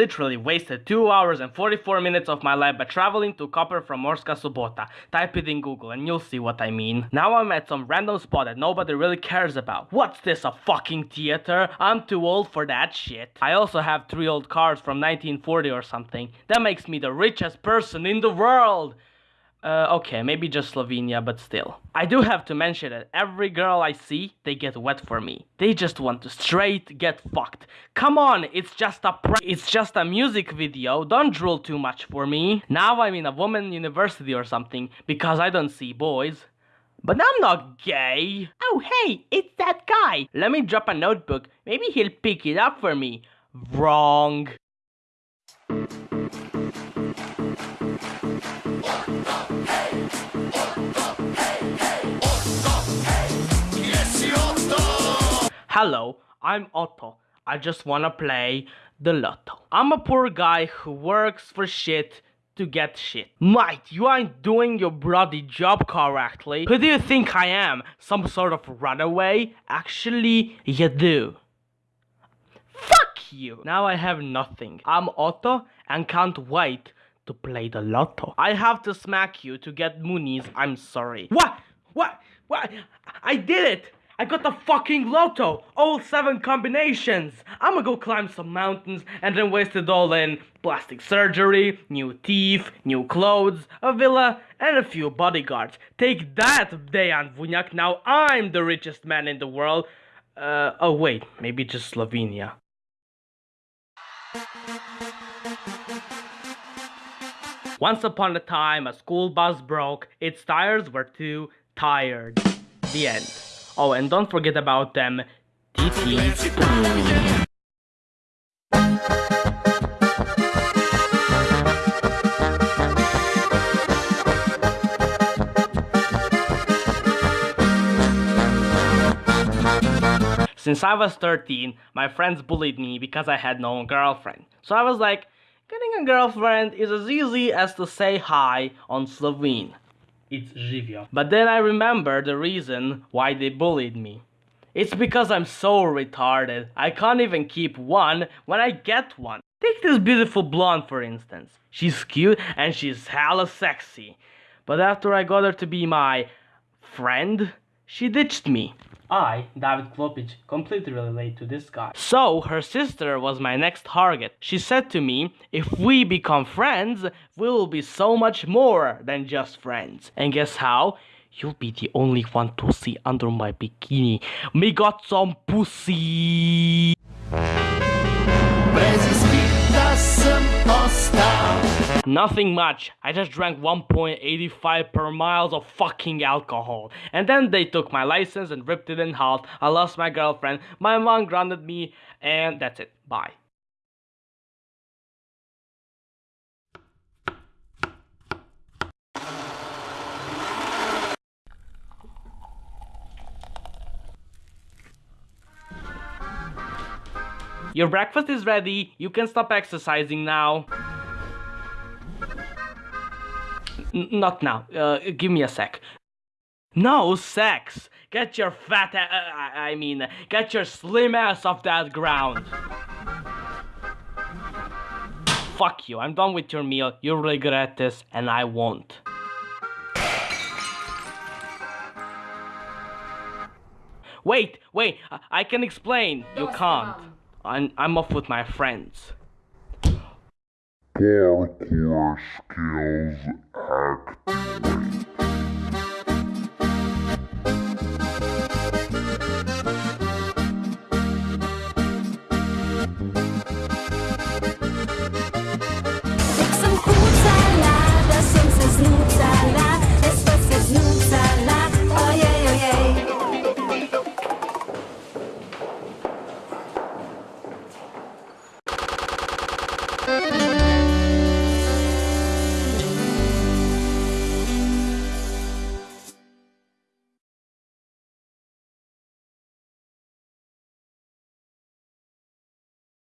literally wasted 2 hours and 44 minutes of my life by traveling to Koper from Murska Sobota. Type it in Google and you'll see what I mean. Now I'm at some random spot that nobody really cares about. What's this, a fucking theater? I'm too old for that shit. I also have 3 old cars from 1940 or something. That makes me the richest person in the world! Uh, okay, maybe just Slovenia, but still. I do have to mention that every girl I see, they get wet for me. They just want to straight get fucked. Come on, it's just a it's just a music video. Don't drool too much for me. Now I'm in a woman university or something because I don't see boys. But I'm not gay. Oh hey, it's that guy. Let me drop a notebook. Maybe he'll pick it up for me. Wrong. Hello, I'm Otto. I just wanna play the lotto. I'm a poor guy who works for shit to get shit. Mate, you ain't doing your bloody job correctly. Who do you think I am? Some sort of runaway? Actually, you do. Fuck you! Now I have nothing. I'm Otto and can't wait to play the lotto. I have to smack you to get moonies. I'm sorry. What? What? What? I did it! I got the fucking lotto! All seven combinations! I'ma go climb some mountains and then waste it all in plastic surgery, new teeth, new clothes, a villa, and a few bodyguards. Take that, Dejan Vunyak, now I'm the richest man in the world. Uh, oh wait, maybe just Slovenia. Once upon a time, a school bus broke, its tires were too tired. The end. Oh, and don't forget about them. Since I was 13, my friends bullied me because I had no girlfriend. So I was like, getting a girlfriend is as easy as to say hi on Slovene it's Živjo. But then I remember the reason why they bullied me. It's because I'm so retarded. I can't even keep one when I get one. Take this beautiful blonde for instance. She's cute and she's hella sexy. But after I got her to be my friend, she ditched me. I, David Klopic, completely relate to this guy. So, her sister was my next target. She said to me, if we become friends, we will be so much more than just friends. And guess how? You'll be the only one to see under my bikini. Me got some pussy. Nothing much. I just drank 1.85 per miles of fucking alcohol. And then they took my license and ripped it in half. I lost my girlfriend. My mom grounded me. And that's it. Bye. Your breakfast is ready. You can stop exercising now. N not now. Uh, give me a sec. No sex. Get your fat uh, I mean, get your slim ass off that ground. Fuck you. I'm done with your meal. You'll regret this, and I won't. Wait, wait, I can explain. You can't. I'm, I'm off with my friends. Parkour skills